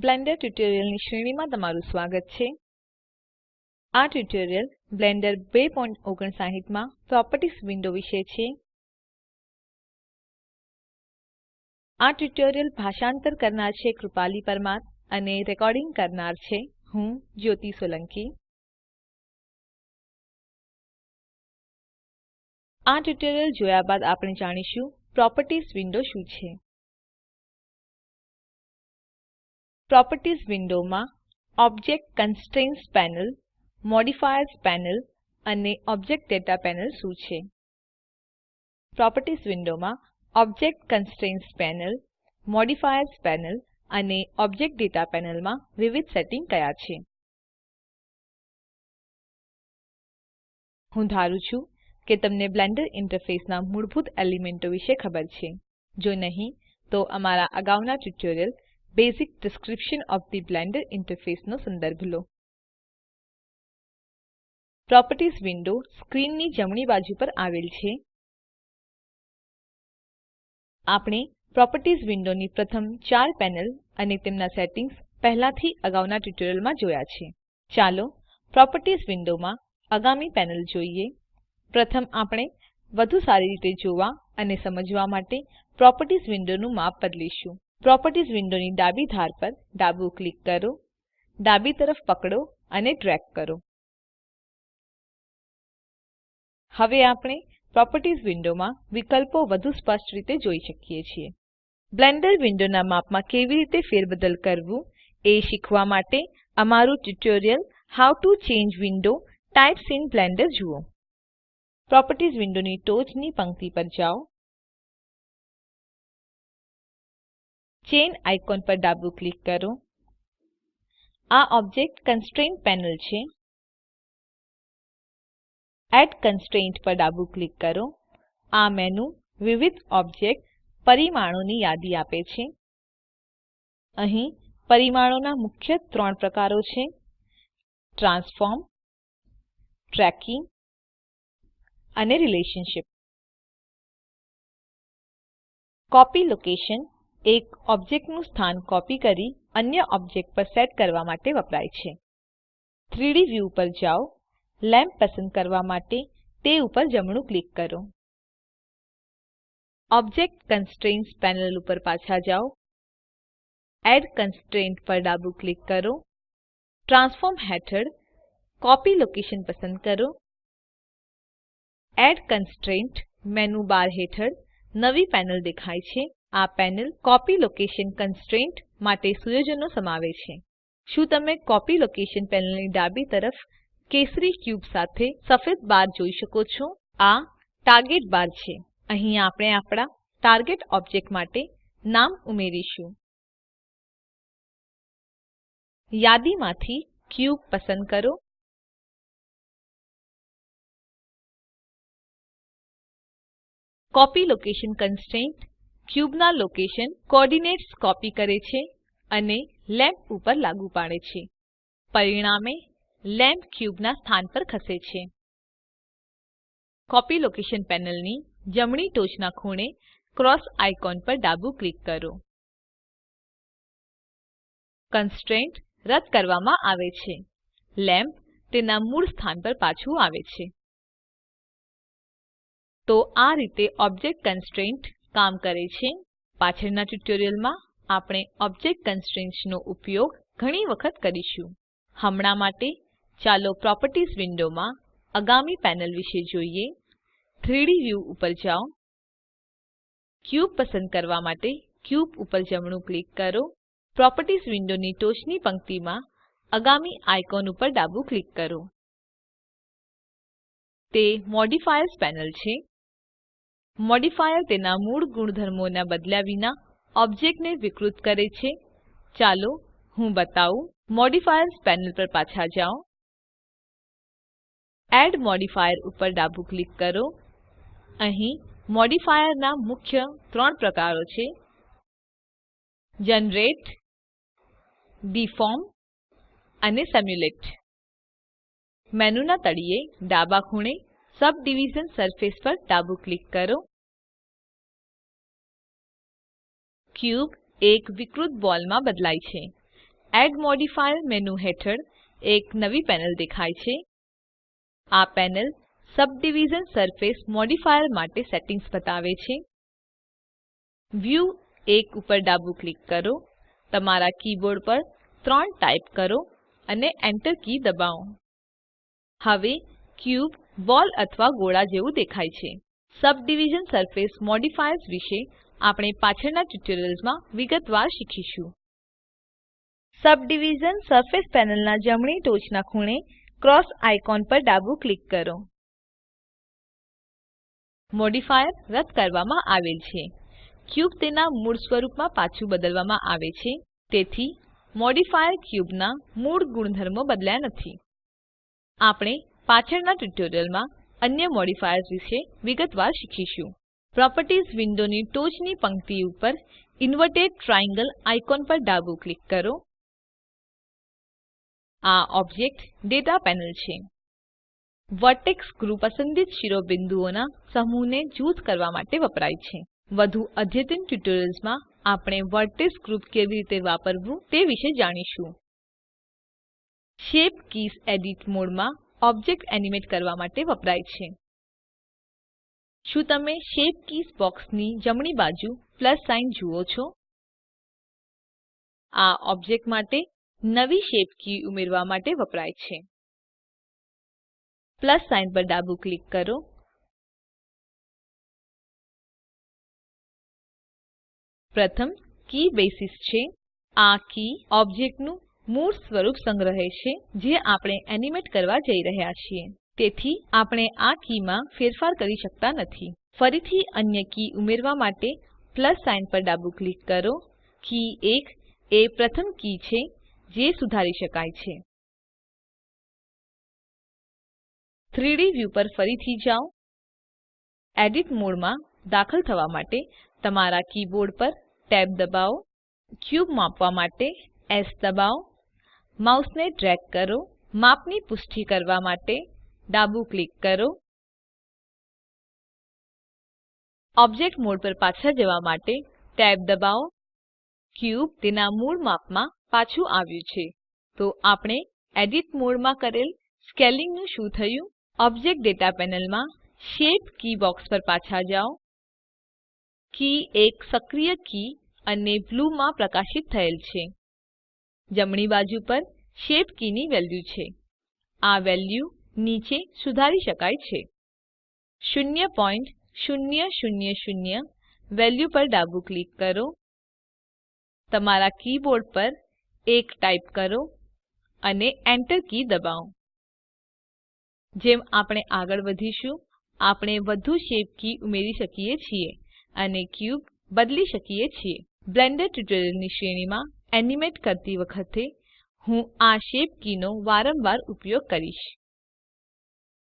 Blender ટ્યુટોરિયલની શ્રેણીમાં તમારું સ્વાગત છે. આ ટ્યુટોરિયલ બ્લેન્ડર 259 માં પ્રોપર્ટીઝ વિન્ડો વિશે છે. આ ટ્યુટોરિયલ ભાષાંતર કરનાર છે કૃપાલી પરમાર અને રેકોર્ડિંગ કરનાર છે હું જ્યોતિ સોલંકી. આ ટ્યુટોરીયલ જોયા બાદ આપણે જાણીશું પ્રોપર્ટીઝ વિન્ડો શું છે. પ્રોપર્ટીઝ વિન્ડોમાં object constraints panel, modifiers panel અને ઓબ્જેક્ટ દાતા પેનલ શું છે? પ્રોપર્ટીઝ વિન્ડોમાં object constraints panel, modifiers panel અને ઓબ્જેક્ટ દાતા પેનલમાં વિવિધ સેટિંગ કયા છે? હું ધારું છું કે તમને બ્લેન્ડર ઇન્ટરફેસના મૂળભૂત એલિમેન્ટો વિશે ખબર છે. જો નહીં, તો અમારા અગાઉના tutorial basic description of the Blender ઇન્ટરફેસનો સંદર્ભ લો. પ્રોપર્ટીઝ વિન્ડો સ્ક્રીનની જમણી બાજુ પર આવેલ છે. આપણે પ્રોપર્ટીઝ વિન્ડોની પ્રથમ ચાર પેનલ અને તેમના સેટિંગ્સ પહેલાથી અગાઉના ટ્યુટોરિયલમાં જોયા છે. ચાલો પ્રોપર્ટીઝ વિન્ડોમાં આગામી પેનલ જોઈએ. પ્રથમ આપણે વધુ સારી રીતે જોવા અને સમજવા માટે પ્રોપર્ટીઝ વિન્ડોનું માપ બદલીશું. પ્રોપર્ટીઝ વિન્ડોની ડાબી ધાર પર ડાબું ક્લિક કરો, ડાબી તરફ પકડો અને ડ્રેગ કરો. હવે આપણે પ્રોપર્ટીઝ વિન્ડોમાં વિકલ્પો વધુ સ્પષ્ટ રીતે જોઈ શકીએ છીએ. બ્લેન્ડર વિન્ડોના માપમાં કેવી રીતે ફેરબદલ કરવું એ શીખવા માટે અમારું tutorial how to change window types in Blender જુઓ. પ્રોપર્ટીઝ વિન્ડોની ટોચની પંક્તિ પર જાઓ. ચેન આઇકોન પર ડાબું ક્લિક કરો. આ ઓબ્જેક્ટ કન્સ્ટ્રેન્ટ પેનલ છે. એડ કન્સ્ટ્રેન્ટ પર ડાબું ક્લિક કરો. આ મેનુ વિવિધ ઓબ્જેક્ટ પરિમાણોની યાદી આપે છે. અહીં પરિમાણોના મુખ્ય ત્રણ પ્રકારો છે. ટ્રાન્સફોર્મ, ટ્રેકિંગ અને રિલેશનશીપ. કોપી લોકેશન એક ઓબ્જેક્ટનું સ્થાન કોપી કરી અન્ય ઓબ્જેક્ટ પર સેટ કરવા માટે વપરાય છે. 3ડી વ્યૂ પર જાઓ. લેમ્પ પસંદ કરવા માટે તે ઉપર જમણું ક્લિક કરો. ઓબ્જેક્ટ કન્સ્ટ્રેઇન્ટ્સ પેનલ ઉપર પાછા જાઓ. એડ કન્સ્ટ્રેન્ટ પર ડાબું ક્લિક કરો. ટ્રાન્સફોર્મ હેઠળ કોપી લોકેશન પસંદ કરો. એડ કન્સ્ટ્રેન્ટ મેનુ બાર હેઠળ નવી પેનલ દેખાય છે. આ પેનલ કોપી લોકેશન કન્સ્ટ્રેન્ટ માટે સુયોજનો સમાવે છે. શું તમે કોપી લોકેશન પેનલની ડાબી તરફ કેસરી ક્યુબ સાથે સફેદ બાર જોઈ શકો છો? આ ટાર્ગેટ બાર છે. અહીં આપણે આપણા ટાર્ગેટ ઓબ્જેક્ટ માટે નામ ઉમેરીશું. યાદીમાંથી ક્યુબ પસંદ કરો. કોપી લોકેશન કન્સ્ટ્રેન્ટ ક્યુબના લોકેશન કોઓર્ડિનેટ્સ કોપી કરે છે અને લેમ્પ ઉપર લાગુ પાડે છે. પરિણામે, લેમ્પ ક્યુબના સ્થાન પર ખસે છે. કોપી લોકેશન પેનલની જમણી ટોચના ખૂણે ક્રોસ આઇકોન પર ડાબું ક્લિક કરો. કન્સ્ટ્રેન્ટ રદ કરવામાં આવે છે. લેમ્પ તેના મૂળ સ્થાન પર પાછું આવે છે. તો આ રીતે ઓબ્જેક્ટ કન્સ્ટ્રેન્ટ કામ કરે છે. પાછળના ટ્યુટોરિયલમાં આપણે ઓબ્જેક્ટ કન્સ્ટ્રેન્ટ્સ નો ઉપયોગ ઘણી વખત કરીશું. હમણાં માટે ચાલો પ્રોપર્ટીઝ વિન્ડોમાં આગામી પેનલ વિશે જોઈએ. 3ડી વ્યૂ ઉપર જાઓ. ક્યુબ પસંદ કરવા માટે ક્યુબ ઉપર જમણું ક્લિક કરો. પ્રોપર્ટીઝ વિન્ડોની ટોચની પંક્તિમાં આગામી આઇકોન ઉપર ડાબું ક્લિક કરો. તે મોડિફાયર્સ પેનલ છે. મોડિફાયર તેના મૂળ ગુણધર્મોને બદલ્યા વિના ઓબ્જેક્ટને વિકૃત કરે છે. ચાલો હું બતાવું. મોડિફાયર્સ પેનલ પર પાછા જાઓ. એડ મોડિફાયર ઉપર ડાબું ક્લિક કરો. અહીં મોડિફાયરના મુખ્ય ત્રણ પ્રકારો છે. જનરેટ, ડિફોર્મ અને સિમ્યુલેટ. મેનુના તળિયે ડાબા ખૂણે સબડિવિઝન સરફેસ પર ડાબું ક્લિક કરો. ક્યુબ એક વિકૃત બોલમાં બદલાય છે. એડ મોડિફાયર મેનુ હેઠળ એક નવી પેનલ દેખાય છે. આ પેનલ સબડિવિઝન સરફેસ મોડિફાયર માટે સેટિંગ્સ બતાવે છે. વ્યૂ 1 ઉપર ડાબું ક્લિક કરો. તમારા કીબોર્ડ પર 3 ટાઇપ કરો અને Enter કી દબાવો. હવે ક્યુબ બોલ અથવા ગોળા જેવું દેખાય છે. સબડિવિઝન સરફેસ મોડિફાયર્સ વિશે આપણે પાછળના ટ્યુટોરિયલ્સમાં વિગતવાર શીખીશું. સબડિવિઝન સરફેસ પેનલના જમણી ટોચના ખૂણે ક્રોસ આઇકોન પર ડાબું ક્લિક કરો. મોડિફાયર રદ કરવામાં આવેલ છે. ક્યુબ તેના મૂળ સ્વરૂપમાં પાછું બદલવામાં આવે છે. તેથી મોડિફાયર ક્યુબના મૂળ ગુણધર્મો બદલ્યા નથી. આપણે પાછળના ટ્યુટોરિયલમાં અન્ય મોડિફાયર્સ વિશે વિગતવાર શીખીશું. પ્રોપર્ટીઝ વિન્ડોની ટોચની પંક્તિ ઉપર ઇન્વર્ટેડ ટ્રાયેંગલ આઇકોન પર ડાબું ક્લિક કરો. આ ઓબ્જેક્ટ ડેટા પેનલ છે. વર્ટેક્સ ગ્રુપ પસંદિત શિરોબિંદુઓના સમૂહને જૂથ કરવા માટે વપરાય છે. વધુ અદ્યતન ટ્યુટોરિયલ્સમાં આપણે વર્ટેક્સ ગ્રુપ કેવી રીતે વાપરવું તે વિશે જાણીશું. શેપ કીઝ એડિટ મોડમાં ઓબ્જેક્ટ એનિમેટ કરવા માટે વપરાય છે. શું તમે શેપ કીઝ બોક્સની જમણી બાજુ પ્લસ સાઇન જુઓ છો? આ ઓબ્જેક્ટ માટે નવી શેપ કી ઉમેરવા માટે વપરાય છે. પ્લસ સાઇન પર ડાબું ક્લિક કરો. પ્રથમ કી બેસિસ છે. આ કી ઓબ્જેક્ટનું મૂળ સ્વરૂપ સંગ્રહે છે, જે આપણે એનિમેટ કરવા જઈ રહ્યા છીએ. તેથી, આપણે આ કીમાં ફેરફાર કરી શકતા નથી. ફરીથી અન્ય કી ઉમેરવા માટે પ્લસ સાઇન પર ડાબું ક્લિક કરો. કી 1 એ પ્રથમ કી છે, જે સુધારી શકાય છે. 3D વ્યૂ પર ફરીથી જાઓ. એડિટ મોડમાં દાખલ થવા માટે તમારા કીબોર્ડ પર ટેબ દબાવો. ક્યુબ માપવા માટે એસ દબાવો. માઉસને ડ્રેગ કરો, માપની પુષ્ટિ કરવા માટે ડાબું ક્લિક કરો. ઓબ્જેક્ટ મોડ પર પાછા જવા માટે ટેબ દબાવો. ક્યુબ તેના મૂળ માપમાં પાછું આવ્યું છે. તો આપણે એડિટ મોડમાં કરેલ સ્કેલિંગનું શું થયું? ઓબ્જેક્ટ ડેટા પેનલમાં શેપ કી બોક્સ પર પાછા જાઓ. કી એક સક્રિય કી અને બ્લૂ માં પ્રકાશિત થયેલ છે. જમણી બાજુ પર શેપ કીની વેલ્યુ છે. આ વેલ્યુ નીચે સુધારી શકાય છે. 0.0000 વેલ્યુ પર ડાબું ક્લિક કરો. તમારા કીબોર્ડ પર 1 ટાઇપ કરો અને Enter કી દબાવો. જેમ આપણે આગળ વધીશું, આપણે વધુ શેપ કી ઉમેરી શકીએ છીએ અને ક્યુબ બદલી શકીએ છીએ. બ્લેન્ડર ટ્યુટોરિયલ્સની શ્રેણીમાં એનિમેટ કરતી વખતે હું આ શેપ કીનો વારંવાર ઉપયોગ કરીશ.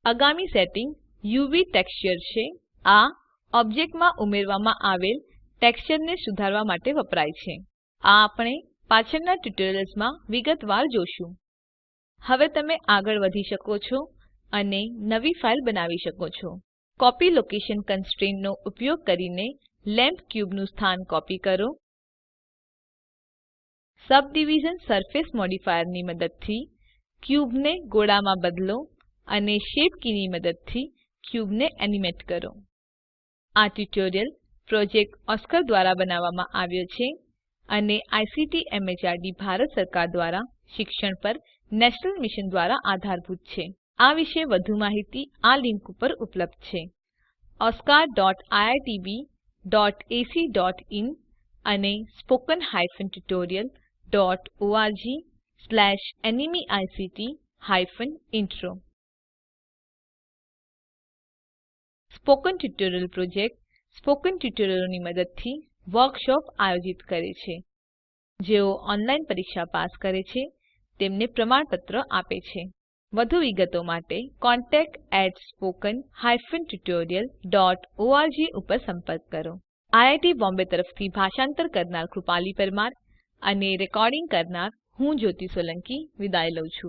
આગામી સેટિંગ યુવી ટેક્સચર છે. આ ઓબ્જેક્ટમાં ઉમેરવામાં આવેલ ટેક્સચરને સુધારવા માટે વપરાય છે. આ આપણે પાછળના ટ્યુટોરિયલ્સમાં વિગતવાર જોશું. હવે તમે આગળ વધી શકો છો અને નવી ફાઇલ બનાવી શકો છો. કોપી લોકેશન કન્સ્ટ્રેન્ટ ઉપયોગ કરીને લેમ્પ ક્યુબનું સ્થાન કોપી કરો. સબડિવિઝન સરફેસ મોડિફાયરની મદદથી ક્યુબને ગોળામાં બદલો અને શેપ કીની મદદથી ક્યુબને એનિમેટ કરો. આ ટ્યુટોરીયલ પ્રોજેક્ટ ઓસ્કાર દ્વારા બનાવવામાં આવ્યો છે અને આઈસીટી એમએચઆરડી ભારત સરકાર દ્વારા શિક્ષણ પર નેશનલ મિશન દ્વારા આધારભૂત છે. આ વિશે વધુ માહિતી આ લિંક ઉપર ઉપલબ્ધ છે. oscariitbacઇન અને spoken tutorialorgnmeict intro spoken tutorial project spoken ટ્યુટોરિયલોની મદદથી વર્કશોપ આયોજિત કરે છે. જેઓ ઓનલાઈન પરીક્ષા પાસ કરે છે, તેમને પ્રમાણપત્ર આપે છે. વધુ વિગતો માટે contactspoken tutorialorg ઉપર સંપર્ક કરો. આઈઆઈટી બોમ્બે તરફથી ભાષાંતર કરનાર કૃપાલી પરમાર અને રેકોર્ડિંગ કરનાર હું જ્યોતિ સોલંકી વિદાય લઉં છું.